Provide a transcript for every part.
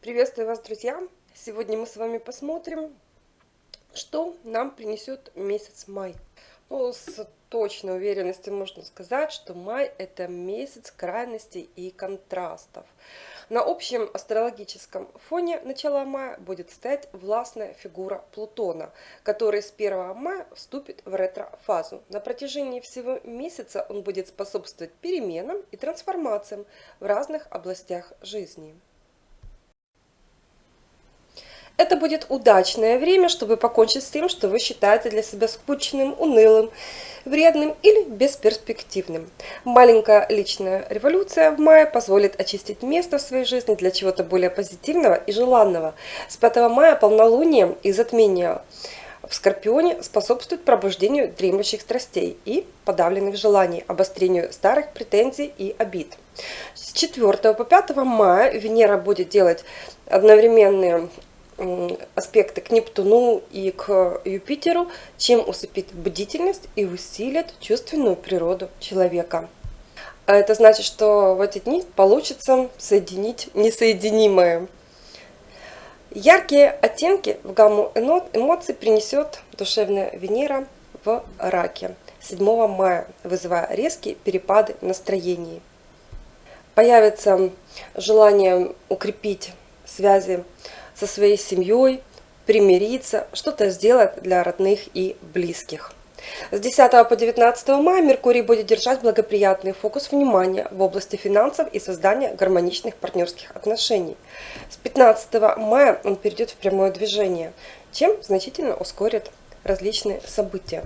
Приветствую вас, друзья! Сегодня мы с вами посмотрим, что нам принесет месяц май. Ну, с точной уверенностью можно сказать, что май это месяц крайностей и контрастов. На общем астрологическом фоне начала мая будет стоять властная фигура Плутона, который с 1 мая вступит в ретро-фазу. На протяжении всего месяца он будет способствовать переменам и трансформациям в разных областях жизни. Это будет удачное время, чтобы покончить с тем, что вы считаете для себя скучным, унылым, вредным или бесперспективным. Маленькая личная революция в мае позволит очистить место в своей жизни для чего-то более позитивного и желанного. С 5 мая полнолуние и затмение в Скорпионе способствует пробуждению дремлющих страстей и подавленных желаний, обострению старых претензий и обид. С 4 по 5 мая Венера будет делать одновременные аспекты к Нептуну и к Юпитеру, чем усыпит бдительность и усилит чувственную природу человека. А это значит, что в эти дни получится соединить несоединимое. Яркие оттенки в гамму эмоций принесет душевная Венера в раке 7 мая, вызывая резкие перепады настроений. Появится желание укрепить связи со своей семьей, примириться, что-то сделать для родных и близких. С 10 по 19 мая Меркурий будет держать благоприятный фокус внимания в области финансов и создания гармоничных партнерских отношений. С 15 мая он перейдет в прямое движение, чем значительно ускорит различные события.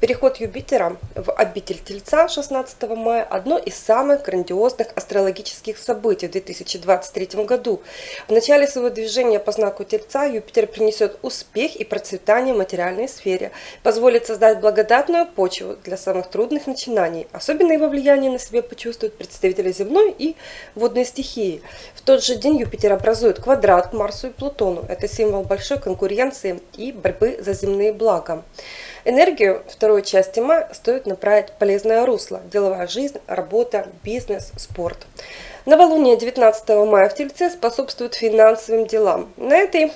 Переход Юпитера в обитель Тельца 16 мая – одно из самых грандиозных астрологических событий в 2023 году. В начале своего движения по знаку Тельца Юпитер принесет успех и процветание в материальной сфере, позволит создать благодатную почву для самых трудных начинаний. Особенно его влияние на себе почувствуют представители земной и водной стихии. В тот же день Юпитер образует квадрат к Марсу и Плутону. Это символ большой конкуренции и борьбы за земные блага благом. Энергию второй части мая стоит направить полезное русло. Деловая жизнь, работа, бизнес, спорт. Новолуние 19 мая в Тельце способствует финансовым делам. На этой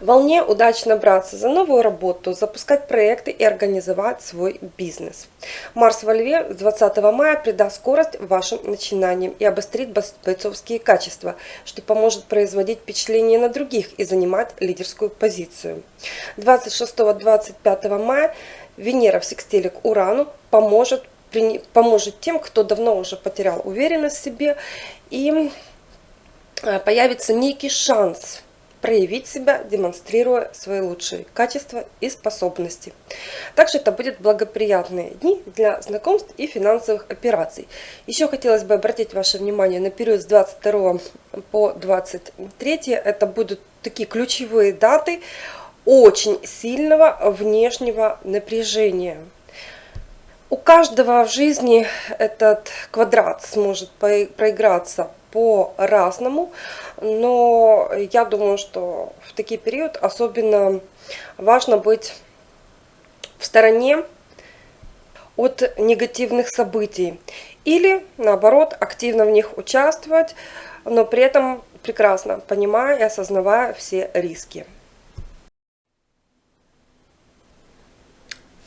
волне удачно браться за новую работу, запускать проекты и организовать свой бизнес. Марс во Льве 20 мая придаст скорость вашим начинаниям и обострит бойцовские качества, что поможет производить впечатление на других и занимать лидерскую позицию. 26-25 мая Венера в секстиле к Урану поможет, поможет тем, кто давно уже потерял уверенность в себе и э, появится некий шанс проявить себя, демонстрируя свои лучшие качества и способности. Также это будут благоприятные дни для знакомств и финансовых операций. Еще хотелось бы обратить ваше внимание на период с 22 по 23. Это будут такие ключевые даты очень сильного внешнего напряжения. У каждого в жизни этот квадрат сможет проиграться по-разному, но я думаю, что в такие период особенно важно быть в стороне от негативных событий или наоборот активно в них участвовать, но при этом прекрасно понимая и осознавая все риски.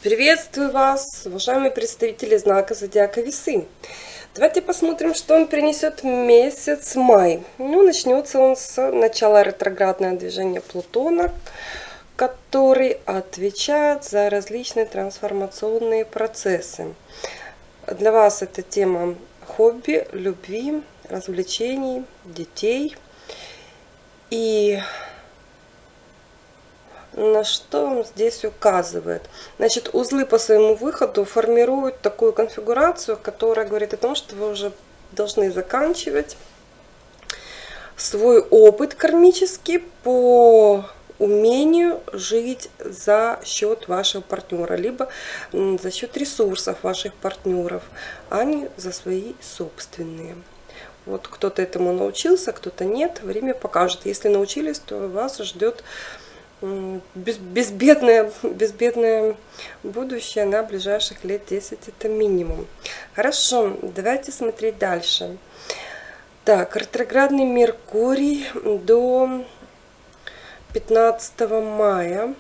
Приветствую вас, уважаемые представители знака Зодиака Весы. Давайте посмотрим, что он принесет месяц май. Ну, начнется он с начала ретроградного движения Плутона, который отвечает за различные трансформационные процессы. Для вас это тема хобби, любви, развлечений, детей. И на что он здесь указывает. Значит, узлы по своему выходу формируют такую конфигурацию, которая говорит о том, что вы уже должны заканчивать свой опыт кармический по умению жить за счет вашего партнера, либо за счет ресурсов ваших партнеров, а не за свои собственные. Вот кто-то этому научился, кто-то нет. Время покажет. Если научились, то вас ждет безбедное, безбедное будущее на ближайших лет 10 это минимум. Хорошо, давайте смотреть дальше. Так, ретроградный Меркурий до 15 мая.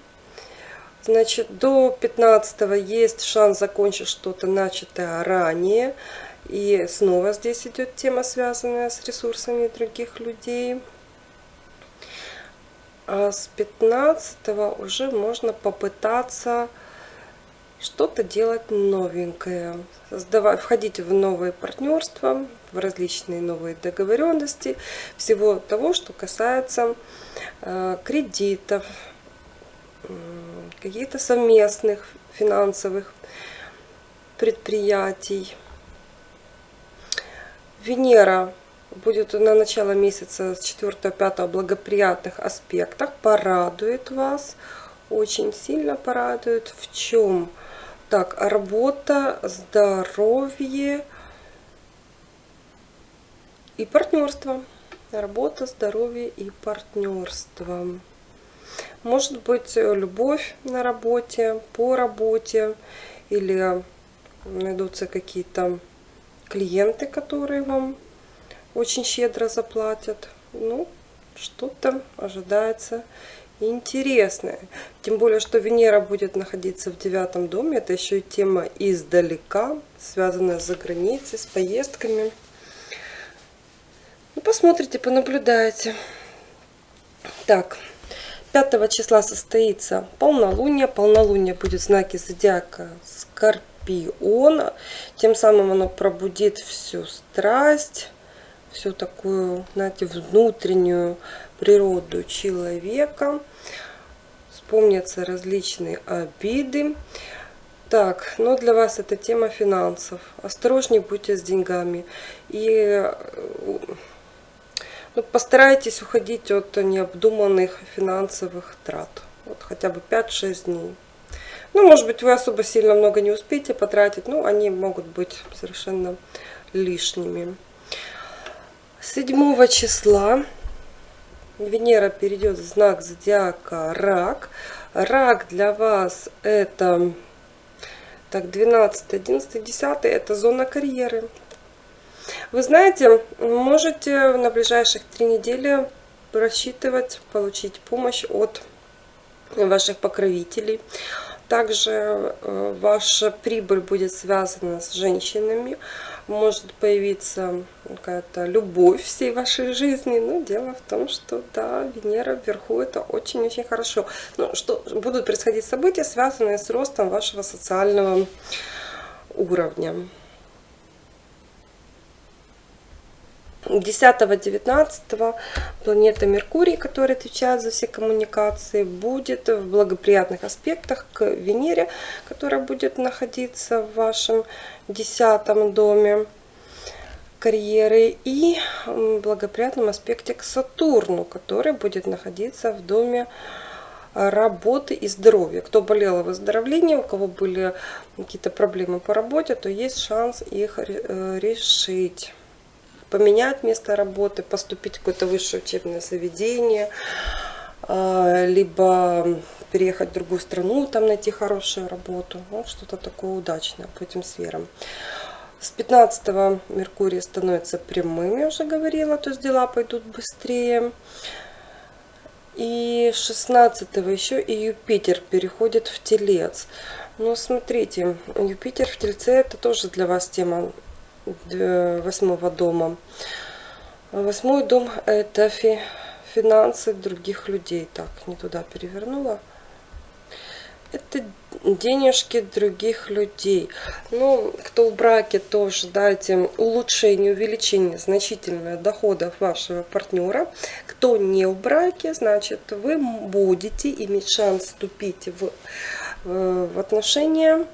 Значит, до 15 есть шанс закончить что-то начатое ранее. И снова здесь идет тема, связанная с ресурсами других людей. А с 15 уже можно попытаться что-то делать новенькое, создавать, входить в новые партнерства, в различные новые договоренности, всего того, что касается э, кредитов, каких-то совместных финансовых предприятий. Венера будет на начало месяца с 4-5 благоприятных аспектах, порадует вас, очень сильно порадует. В чем? Так, работа, здоровье и партнерство. Работа, здоровье и партнерство. Может быть, любовь на работе, по работе, или найдутся какие-то клиенты, которые вам очень щедро заплатят. Ну, что-то ожидается интересное. Тем более, что Венера будет находиться в девятом доме. Это еще и тема издалека, связанная с границей, с поездками. Ну, посмотрите, понаблюдайте. Так, 5 числа состоится полнолуние. Полнолуние будет в знаке зодиака Скорпиона. Тем самым оно пробудит всю страсть, всю такую, знаете, внутреннюю природу человека. Вспомнятся различные обиды. Так, но для вас это тема финансов. Осторожнее будьте с деньгами. И ну, постарайтесь уходить от необдуманных финансовых трат. Вот хотя бы 5-6 дней. Ну, может быть, вы особо сильно много не успеете потратить, но они могут быть совершенно лишними. 7 числа Венера перейдет в знак зодиака Рак. Рак для вас это так 12, 11, 10 это зона карьеры. Вы знаете, можете на ближайших три недели рассчитывать получить помощь от ваших покровителей. Также э, ваша прибыль будет связана с женщинами. Может появиться какая-то любовь всей вашей жизни. Но дело в том, что да, Венера вверху это очень-очень хорошо. Но что будут происходить события, связанные с ростом вашего социального уровня. 10-19 планета Меркурий, которая отвечает за все коммуникации, будет в благоприятных аспектах к Венере, которая будет находиться в вашем 10 доме карьеры и в благоприятном аспекте к Сатурну, который будет находиться в доме работы и здоровья. Кто болел о выздоровлении, у кого были какие-то проблемы по работе, то есть шанс их э, решить поменять место работы, поступить в какое-то высшее учебное заведение, а, либо переехать в другую страну, там найти хорошую работу. Вот что-то такое удачное по этим сферам. С 15 Меркурий становится прямым, я уже говорила, то есть дела пойдут быстрее. И 16 еще и Юпитер переходит в Телец. Но смотрите, Юпитер в Тельце это тоже для вас тема восьмого дома. Восьмой дом это фи, финансы других людей. Так, не туда перевернула. Это денежки других людей. Ну, кто в браке, то ожидайте улучшения, увеличения значительного доходов вашего партнера. Кто не в браке, значит, вы будете иметь шанс вступить в, э, в отношения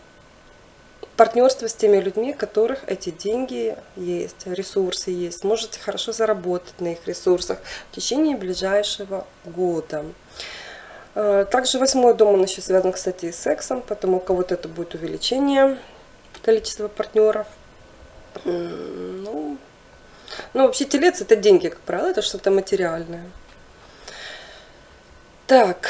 партнерство с теми людьми, у которых эти деньги есть, ресурсы есть. Можете хорошо заработать на их ресурсах в течение ближайшего года. Э, также восьмой дом, он еще связан, кстати, с сексом, потому у кого-то это будет увеличение количества партнеров. Ну, ну, вообще телец это деньги, как правило, это что-то материальное. Так,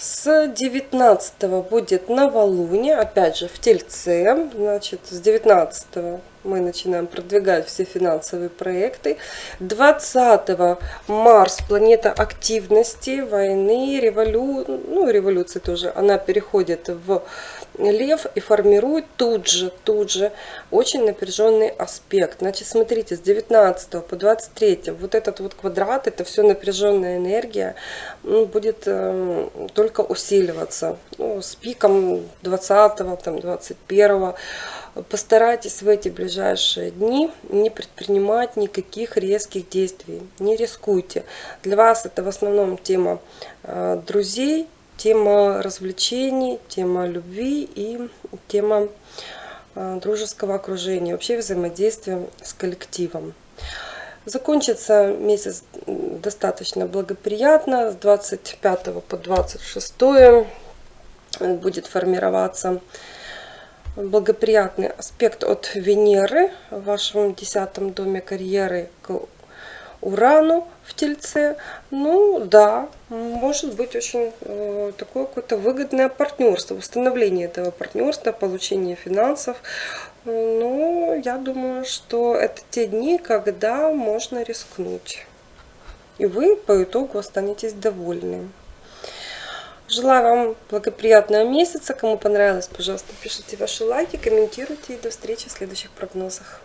с 19 будет новолуние, опять же в Тельце, значит с 19 мы начинаем продвигать все финансовые проекты. 20 Марс, планета активности, войны, револю... ну, революции тоже, она переходит в Лев и формирует тут же, тут же очень напряженный аспект. Значит, смотрите, с 19 по 23 вот этот вот квадрат, это все напряженная энергия, ну, будет э, только усиливаться. Ну, с пиком 20 там, 21 Постарайтесь в эти ближайшие дни не предпринимать никаких резких действий. Не рискуйте. Для вас это в основном тема э, друзей, тема развлечений, тема любви и тема э, дружеского окружения, вообще взаимодействия с коллективом. Закончится месяц достаточно благоприятно, с 25 по 26 будет формироваться благоприятный аспект от Венеры в вашем десятом доме карьеры к Урану в Тельце. Ну да, может быть очень э, такое какое-то выгодное партнерство, установление этого партнерства, получение финансов. Ну, я думаю, что это те дни, когда можно рискнуть. И вы по итогу останетесь довольны. Желаю вам благоприятного месяца. Кому понравилось, пожалуйста, пишите ваши лайки, комментируйте. И до встречи в следующих прогнозах.